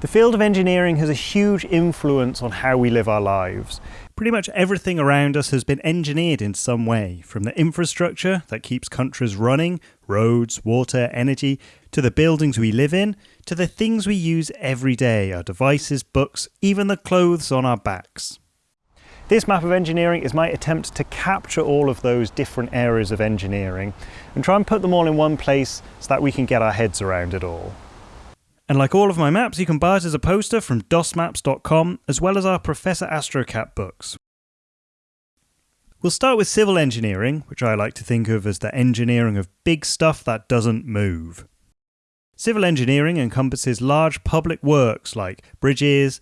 The field of engineering has a huge influence on how we live our lives. Pretty much everything around us has been engineered in some way, from the infrastructure that keeps countries running roads, water, energy to the buildings we live in, to the things we use every day our devices, books, even the clothes on our backs. This map of engineering is my attempt to capture all of those different areas of engineering and try and put them all in one place so that we can get our heads around it all. And like all of my maps, you can buy it as a poster from dosmaps.com, as well as our Professor Astrocat books. We'll start with civil engineering, which I like to think of as the engineering of big stuff that doesn't move. Civil engineering encompasses large public works like bridges,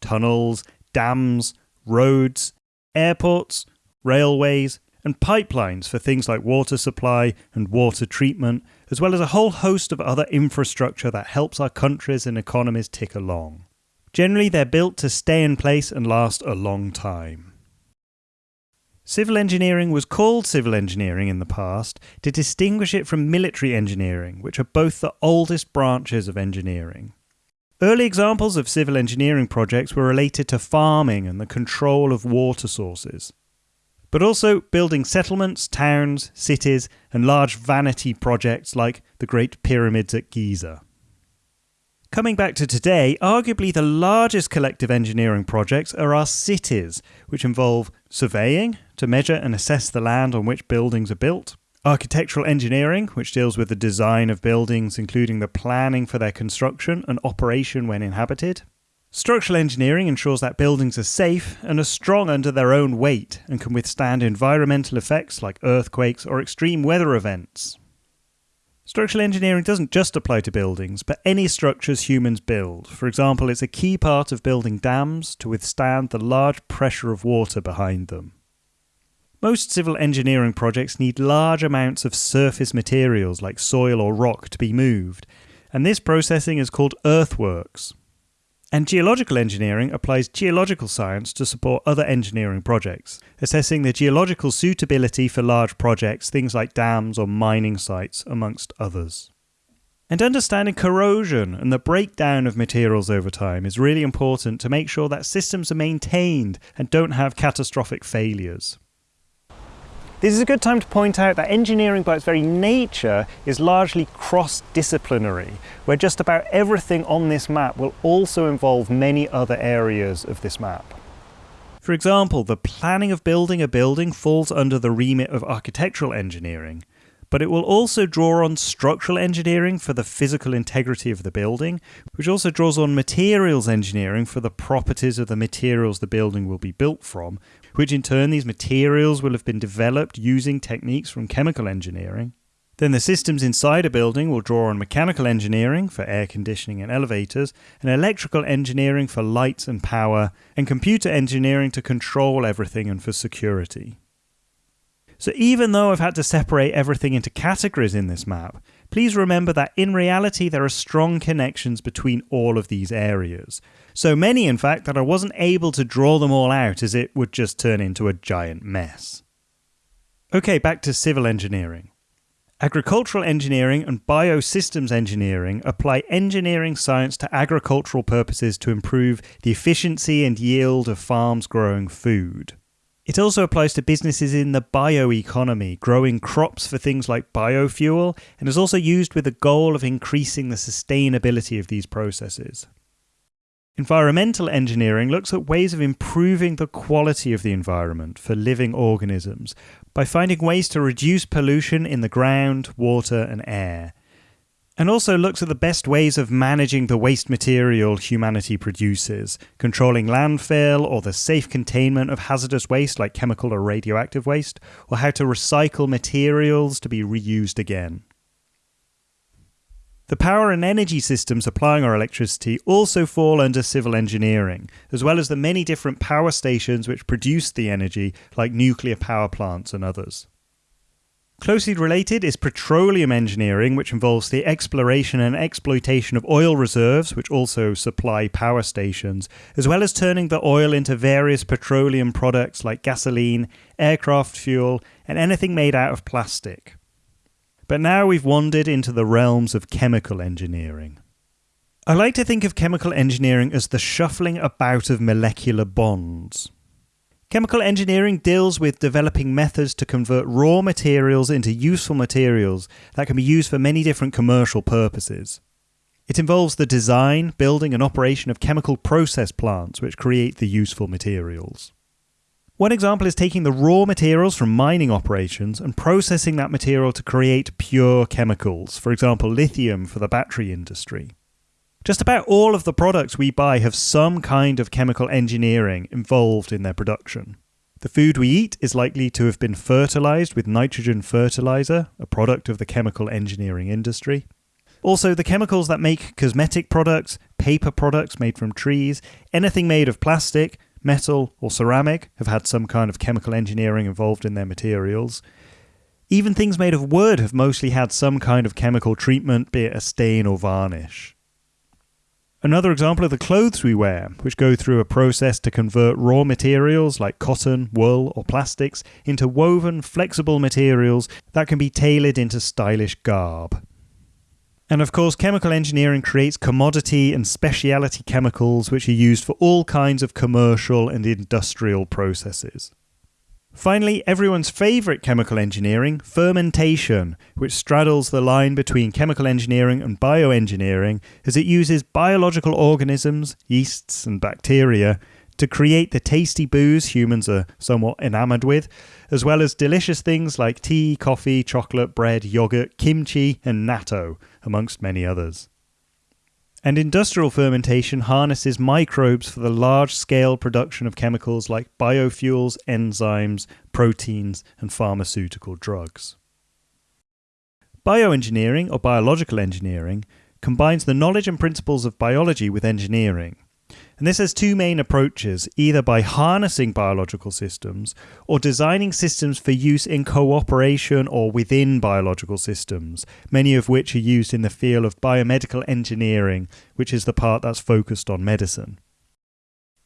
tunnels, dams, roads, airports, railways, and pipelines for things like water supply and water treatment, as well as a whole host of other infrastructure that helps our countries and economies tick along. Generally, they're built to stay in place and last a long time. Civil engineering was called civil engineering in the past to distinguish it from military engineering, which are both the oldest branches of engineering. Early examples of civil engineering projects were related to farming and the control of water sources but also building settlements, towns, cities, and large vanity projects like the Great Pyramids at Giza. Coming back to today, arguably the largest collective engineering projects are our cities, which involve surveying to measure and assess the land on which buildings are built, architectural engineering, which deals with the design of buildings, including the planning for their construction and operation when inhabited, Structural engineering ensures that buildings are safe and are strong under their own weight and can withstand environmental effects like earthquakes or extreme weather events. Structural engineering doesn't just apply to buildings, but any structures humans build. For example, it's a key part of building dams to withstand the large pressure of water behind them. Most civil engineering projects need large amounts of surface materials like soil or rock to be moved, and this processing is called earthworks. And geological engineering applies geological science to support other engineering projects, assessing the geological suitability for large projects, things like dams or mining sites, amongst others. And understanding corrosion and the breakdown of materials over time is really important to make sure that systems are maintained and don't have catastrophic failures. This is a good time to point out that engineering by its very nature is largely cross-disciplinary, where just about everything on this map will also involve many other areas of this map. For example, the planning of building a building falls under the remit of architectural engineering, but it will also draw on structural engineering for the physical integrity of the building, which also draws on materials engineering for the properties of the materials the building will be built from, which in turn these materials will have been developed using techniques from chemical engineering. Then the systems inside a building will draw on mechanical engineering for air conditioning and elevators, and electrical engineering for lights and power, and computer engineering to control everything and for security. So even though I've had to separate everything into categories in this map, please remember that in reality there are strong connections between all of these areas. So many, in fact, that I wasn't able to draw them all out as it would just turn into a giant mess. Okay, back to civil engineering. Agricultural engineering and biosystems engineering apply engineering science to agricultural purposes to improve the efficiency and yield of farms growing food. It also applies to businesses in the bioeconomy, growing crops for things like biofuel, and is also used with the goal of increasing the sustainability of these processes. Environmental engineering looks at ways of improving the quality of the environment for living organisms by finding ways to reduce pollution in the ground, water, and air and also looks at the best ways of managing the waste material humanity produces, controlling landfill or the safe containment of hazardous waste like chemical or radioactive waste, or how to recycle materials to be reused again. The power and energy systems supplying our electricity also fall under civil engineering, as well as the many different power stations which produce the energy, like nuclear power plants and others. Closely related is petroleum engineering, which involves the exploration and exploitation of oil reserves, which also supply power stations, as well as turning the oil into various petroleum products like gasoline, aircraft fuel, and anything made out of plastic. But now we've wandered into the realms of chemical engineering. I like to think of chemical engineering as the shuffling about of molecular bonds. Chemical engineering deals with developing methods to convert raw materials into useful materials that can be used for many different commercial purposes. It involves the design, building, and operation of chemical process plants which create the useful materials. One example is taking the raw materials from mining operations and processing that material to create pure chemicals, for example, lithium for the battery industry. Just about all of the products we buy have some kind of chemical engineering involved in their production. The food we eat is likely to have been fertilized with nitrogen fertilizer, a product of the chemical engineering industry. Also, the chemicals that make cosmetic products, paper products made from trees, anything made of plastic, metal, or ceramic have had some kind of chemical engineering involved in their materials. Even things made of wood have mostly had some kind of chemical treatment, be it a stain or varnish. Another example are the clothes we wear, which go through a process to convert raw materials like cotton, wool, or plastics into woven, flexible materials that can be tailored into stylish garb. And of course, chemical engineering creates commodity and specialty chemicals which are used for all kinds of commercial and industrial processes. Finally, everyone's favourite chemical engineering, fermentation, which straddles the line between chemical engineering and bioengineering as it uses biological organisms, yeasts, and bacteria to create the tasty booze humans are somewhat enamoured with, as well as delicious things like tea, coffee, chocolate, bread, yogurt, kimchi, and natto, amongst many others. And industrial fermentation harnesses microbes for the large scale production of chemicals like biofuels, enzymes, proteins, and pharmaceutical drugs. Bioengineering, or biological engineering, combines the knowledge and principles of biology with engineering. And this has two main approaches either by harnessing biological systems or designing systems for use in cooperation or within biological systems, many of which are used in the field of biomedical engineering, which is the part that's focused on medicine.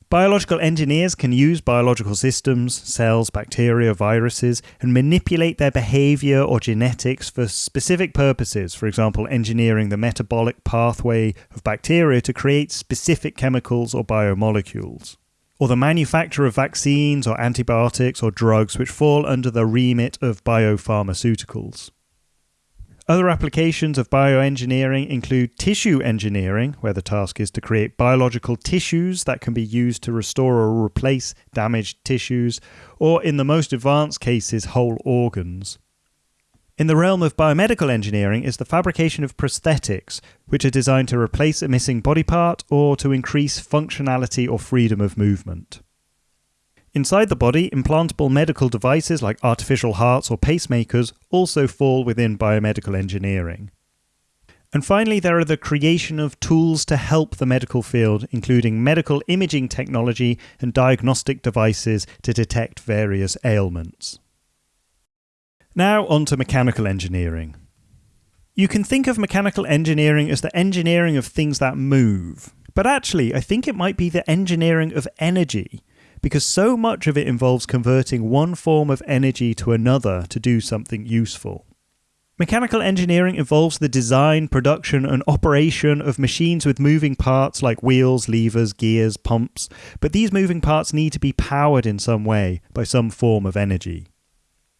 Biological engineers can use biological systems, cells, bacteria, viruses, and manipulate their behavior or genetics for specific purposes, for example, engineering the metabolic pathway of bacteria to create specific chemicals or biomolecules. Or the manufacture of vaccines or antibiotics or drugs which fall under the remit of biopharmaceuticals. Other applications of bioengineering include tissue engineering, where the task is to create biological tissues that can be used to restore or replace damaged tissues, or in the most advanced cases, whole organs. In the realm of biomedical engineering is the fabrication of prosthetics, which are designed to replace a missing body part or to increase functionality or freedom of movement. Inside the body, implantable medical devices like artificial hearts or pacemakers also fall within biomedical engineering. And finally, there are the creation of tools to help the medical field, including medical imaging technology and diagnostic devices to detect various ailments. Now, on to mechanical engineering. You can think of mechanical engineering as the engineering of things that move, but actually, I think it might be the engineering of energy because so much of it involves converting one form of energy to another to do something useful. Mechanical engineering involves the design, production, and operation of machines with moving parts like wheels, levers, gears, pumps, but these moving parts need to be powered in some way by some form of energy.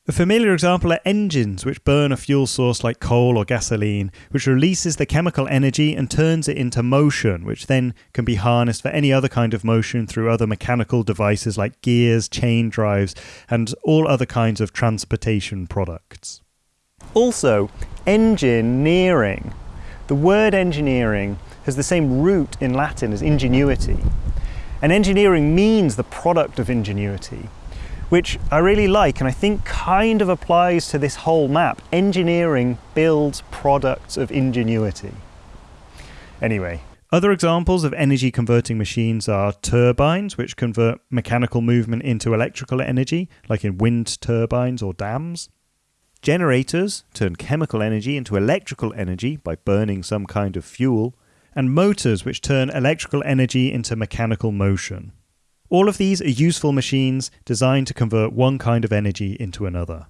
A familiar example are engines which burn a fuel source like coal or gasoline, which releases the chemical energy and turns it into motion, which then can be harnessed for any other kind of motion through other mechanical devices like gears, chain drives, and all other kinds of transportation products. Also, engineering. The word engineering has the same root in Latin as ingenuity. And engineering means the product of ingenuity which I really like and I think kind of applies to this whole map. Engineering builds products of ingenuity. Anyway. Other examples of energy converting machines are turbines, which convert mechanical movement into electrical energy, like in wind turbines or dams. Generators turn chemical energy into electrical energy by burning some kind of fuel. And motors, which turn electrical energy into mechanical motion. All of these are useful machines designed to convert one kind of energy into another.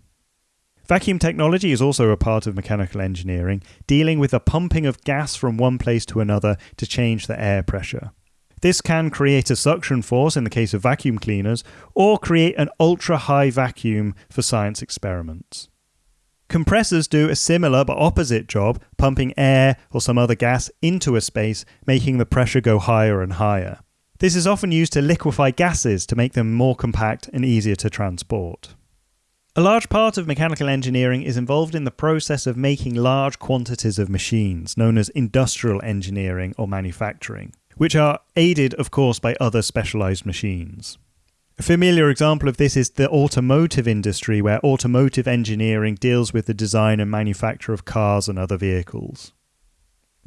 Vacuum technology is also a part of mechanical engineering, dealing with the pumping of gas from one place to another to change the air pressure. This can create a suction force in the case of vacuum cleaners, or create an ultra high vacuum for science experiments. Compressors do a similar but opposite job, pumping air or some other gas into a space, making the pressure go higher and higher. This is often used to liquefy gases to make them more compact and easier to transport. A large part of mechanical engineering is involved in the process of making large quantities of machines, known as industrial engineering or manufacturing, which are aided, of course, by other specialized machines. A familiar example of this is the automotive industry, where automotive engineering deals with the design and manufacture of cars and other vehicles.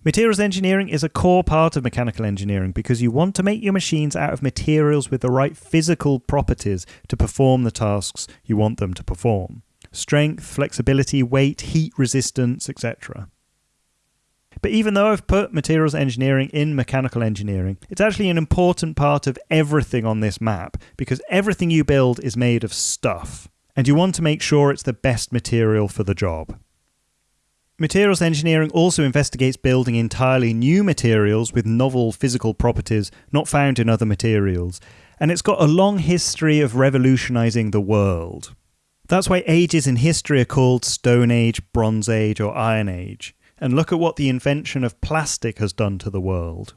Materials engineering is a core part of mechanical engineering because you want to make your machines out of materials with the right physical properties to perform the tasks you want them to perform strength, flexibility, weight, heat resistance, etc. But even though I've put materials engineering in mechanical engineering, it's actually an important part of everything on this map because everything you build is made of stuff, and you want to make sure it's the best material for the job. Materials engineering also investigates building entirely new materials with novel physical properties not found in other materials, and it's got a long history of revolutionizing the world. That's why ages in history are called Stone Age, Bronze Age, or Iron Age, and look at what the invention of plastic has done to the world.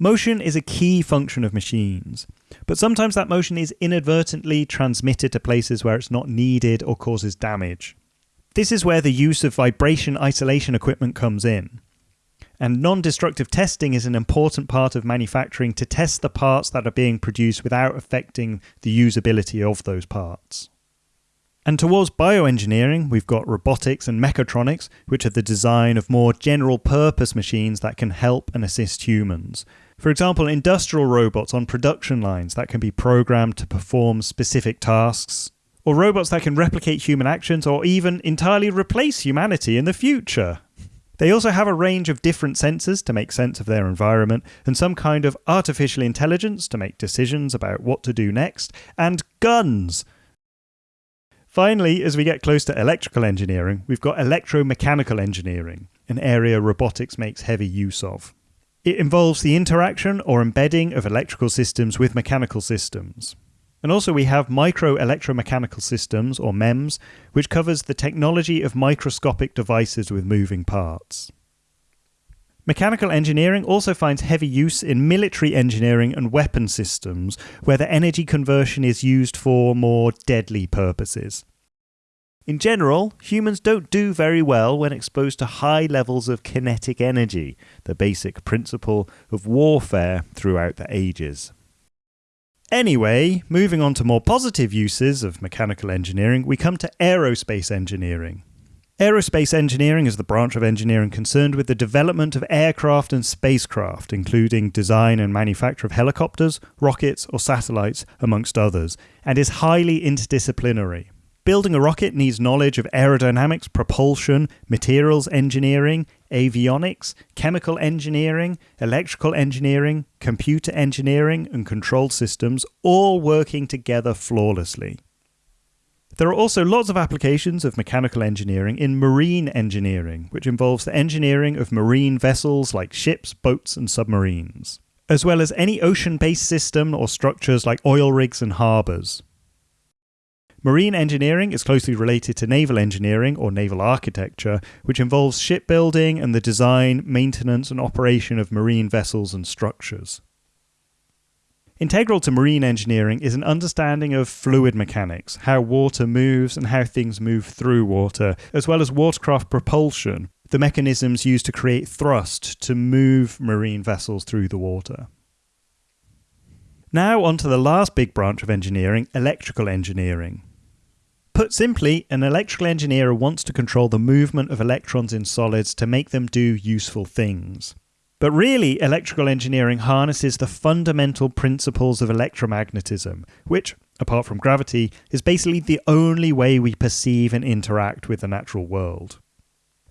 Motion is a key function of machines, but sometimes that motion is inadvertently transmitted to places where it's not needed or causes damage. This is where the use of vibration isolation equipment comes in. And non destructive testing is an important part of manufacturing to test the parts that are being produced without affecting the usability of those parts. And towards bioengineering, we've got robotics and mechatronics, which are the design of more general purpose machines that can help and assist humans. For example, industrial robots on production lines that can be programmed to perform specific tasks, or robots that can replicate human actions or even entirely replace humanity in the future. They also have a range of different sensors to make sense of their environment, and some kind of artificial intelligence to make decisions about what to do next, and guns. Finally, as we get close to electrical engineering, we've got electromechanical engineering, an area robotics makes heavy use of. It involves the interaction or embedding of electrical systems with mechanical systems. And also we have micro electromechanical systems, or MEMS, which covers the technology of microscopic devices with moving parts. Mechanical engineering also finds heavy use in military engineering and weapon systems, where the energy conversion is used for more deadly purposes. In general, humans don't do very well when exposed to high levels of kinetic energy, the basic principle of warfare throughout the ages. Anyway, moving on to more positive uses of mechanical engineering, we come to aerospace engineering. Aerospace engineering is the branch of engineering concerned with the development of aircraft and spacecraft, including design and manufacture of helicopters, rockets, or satellites, amongst others, and is highly interdisciplinary. Building a rocket needs knowledge of aerodynamics, propulsion, materials engineering, avionics, chemical engineering, electrical engineering, computer engineering, and control systems all working together flawlessly. There are also lots of applications of mechanical engineering in marine engineering, which involves the engineering of marine vessels like ships, boats, and submarines, as well as any ocean based system or structures like oil rigs and harbours. Marine engineering is closely related to naval engineering or naval architecture, which involves shipbuilding and the design, maintenance, and operation of marine vessels and structures. Integral to marine engineering is an understanding of fluid mechanics, how water moves and how things move through water, as well as watercraft propulsion, the mechanisms used to create thrust to move marine vessels through the water. Now, on to the last big branch of engineering electrical engineering. Put simply, an electrical engineer wants to control the movement of electrons in solids to make them do useful things. But really, electrical engineering harnesses the fundamental principles of electromagnetism, which, apart from gravity, is basically the only way we perceive and interact with the natural world.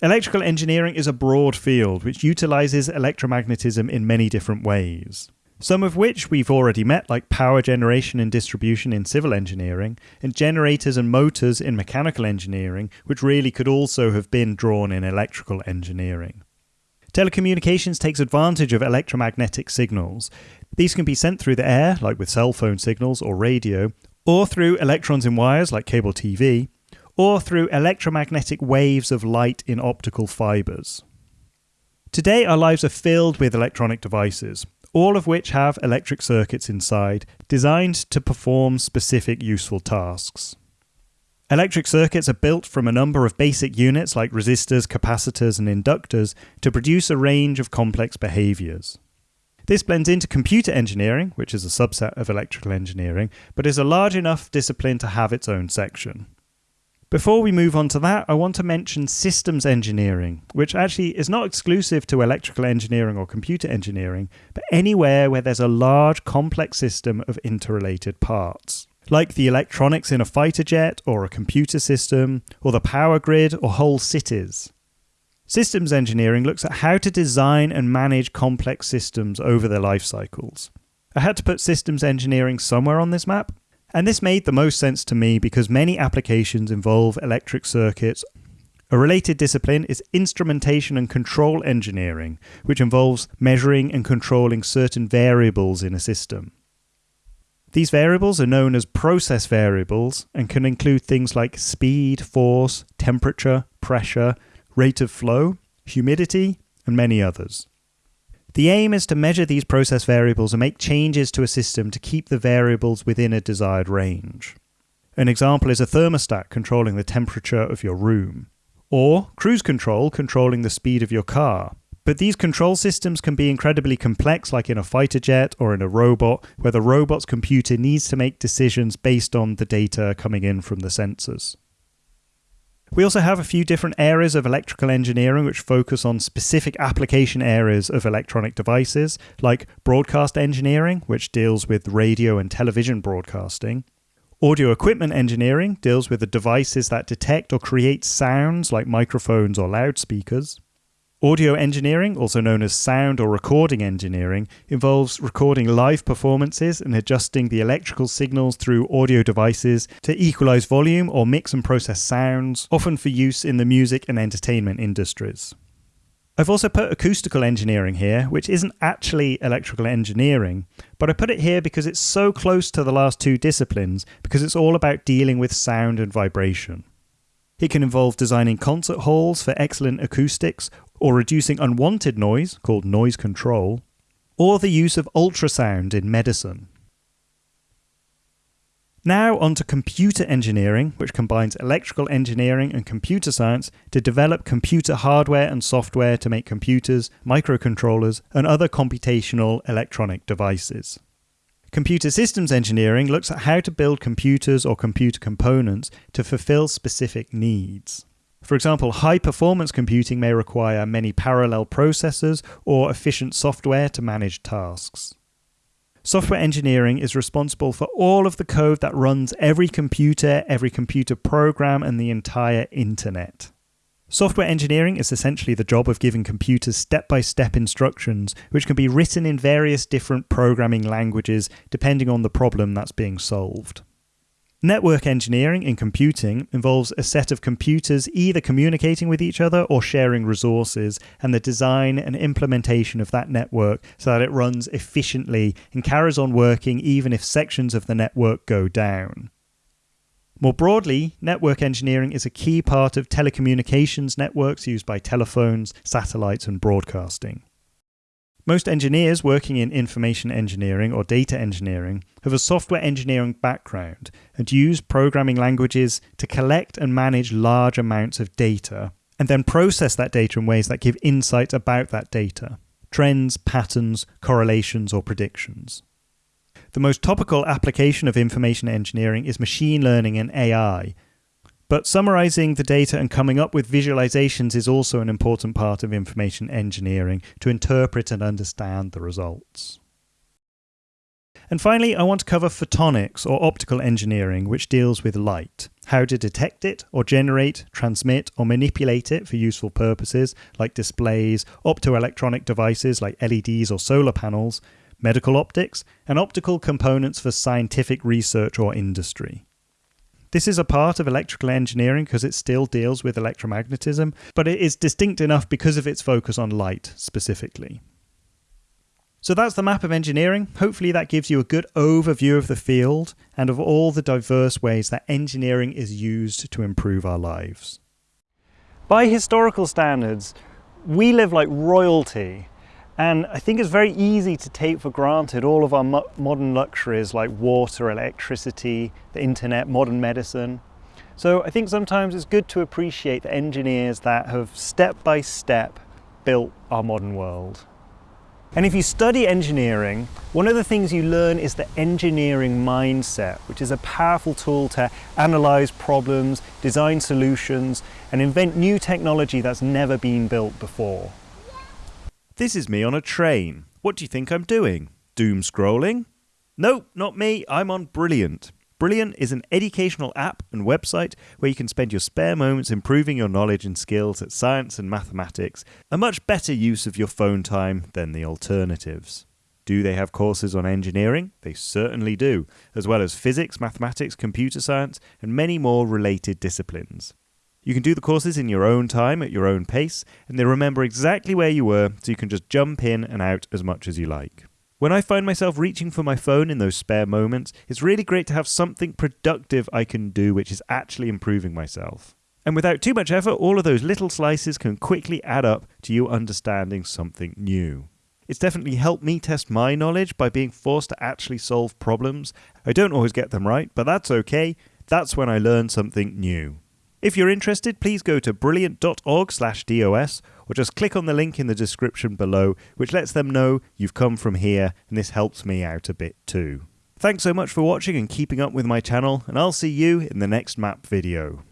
Electrical engineering is a broad field which utilizes electromagnetism in many different ways. Some of which we've already met, like power generation and distribution in civil engineering, and generators and motors in mechanical engineering, which really could also have been drawn in electrical engineering. Telecommunications takes advantage of electromagnetic signals. These can be sent through the air, like with cell phone signals or radio, or through electrons in wires, like cable TV, or through electromagnetic waves of light in optical fibres. Today, our lives are filled with electronic devices, all of which have electric circuits inside, designed to perform specific useful tasks. Electric circuits are built from a number of basic units like resistors, capacitors, and inductors to produce a range of complex behaviours. This blends into computer engineering, which is a subset of electrical engineering, but is a large enough discipline to have its own section. Before we move on to that, I want to mention systems engineering, which actually is not exclusive to electrical engineering or computer engineering, but anywhere where there's a large complex system of interrelated parts. Like the electronics in a fighter jet or a computer system, or the power grid or whole cities. Systems engineering looks at how to design and manage complex systems over their life cycles. I had to put systems engineering somewhere on this map, and this made the most sense to me because many applications involve electric circuits. A related discipline is instrumentation and control engineering, which involves measuring and controlling certain variables in a system. These variables are known as process variables and can include things like speed, force, temperature, pressure, rate of flow, humidity, and many others. The aim is to measure these process variables and make changes to a system to keep the variables within a desired range. An example is a thermostat controlling the temperature of your room, or cruise control controlling the speed of your car. But these control systems can be incredibly complex, like in a fighter jet or in a robot, where the robot's computer needs to make decisions based on the data coming in from the sensors. We also have a few different areas of electrical engineering which focus on specific application areas of electronic devices, like broadcast engineering, which deals with radio and television broadcasting. Audio equipment engineering deals with the devices that detect or create sounds, like microphones or loudspeakers. Audio engineering, also known as sound or recording engineering, involves recording live performances and adjusting the electrical signals through audio devices to equalize volume or mix and process sounds, often for use in the music and entertainment industries. I've also put acoustical engineering here, which isn't actually electrical engineering, but I put it here because it's so close to the last two disciplines because it's all about dealing with sound and vibration. It can involve designing concert halls for excellent acoustics or reducing unwanted noise, called noise control, or the use of ultrasound in medicine. Now on to computer engineering, which combines electrical engineering and computer science to develop computer hardware and software to make computers, microcontrollers, and other computational electronic devices. Computer systems engineering looks at how to build computers or computer components to fulfill specific needs. For example, high performance computing may require many parallel processors or efficient software to manage tasks. Software engineering is responsible for all of the code that runs every computer, every computer program, and the entire internet. Software engineering is essentially the job of giving computers step by step instructions, which can be written in various different programming languages depending on the problem that's being solved. Network engineering in computing involves a set of computers either communicating with each other or sharing resources, and the design and implementation of that network so that it runs efficiently and carries on working even if sections of the network go down. More broadly, network engineering is a key part of telecommunications networks used by telephones, satellites, and broadcasting. Most engineers working in information engineering or data engineering have a software engineering background and use programming languages to collect and manage large amounts of data and then process that data in ways that give insights about that data trends, patterns, correlations, or predictions. The most topical application of information engineering is machine learning and AI, but summarizing the data and coming up with visualizations is also an important part of information engineering to interpret and understand the results. And finally, I want to cover photonics or optical engineering, which deals with light, how to detect it or generate, transmit, or manipulate it for useful purposes like displays, optoelectronic devices like LEDs or solar panels, medical optics, and optical components for scientific research or industry. This is a part of electrical engineering because it still deals with electromagnetism, but it is distinct enough because of its focus on light specifically. So that's the map of engineering. Hopefully, that gives you a good overview of the field and of all the diverse ways that engineering is used to improve our lives. By historical standards, we live like royalty and I think it's very easy to take for granted all of our mo modern luxuries like water, electricity, the internet, modern medicine. So I think sometimes it's good to appreciate the engineers that have step by step built our modern world. And if you study engineering, one of the things you learn is the engineering mindset, which is a powerful tool to analyze problems, design solutions, and invent new technology that's never been built before. This is me on a train. What do you think I'm doing? Doom scrolling? No, not me. I'm on Brilliant. Brilliant is an educational app and website where you can spend your spare moments improving your knowledge and skills at science and mathematics, a much better use of your phone time than the alternatives. Do they have courses on engineering? They certainly do, as well as physics, mathematics, computer science, and many more related disciplines. You can do the courses in your own time, at your own pace, and they remember exactly where you were, so you can just jump in and out as much as you like. When I find myself reaching for my phone in those spare moments, it's really great to have something productive I can do which is actually improving myself. And without too much effort, all of those little slices can quickly add up to you understanding something new. It's definitely helped me test my knowledge by being forced to actually solve problems. I don't always get them right, but that's okay. That's when I learn something new. If you're interested, please go to brilliant.org/dos or just click on the link in the description below, which lets them know you've come from here, and this helps me out a bit too. Thanks so much for watching and keeping up with my channel, and I'll see you in the next map video.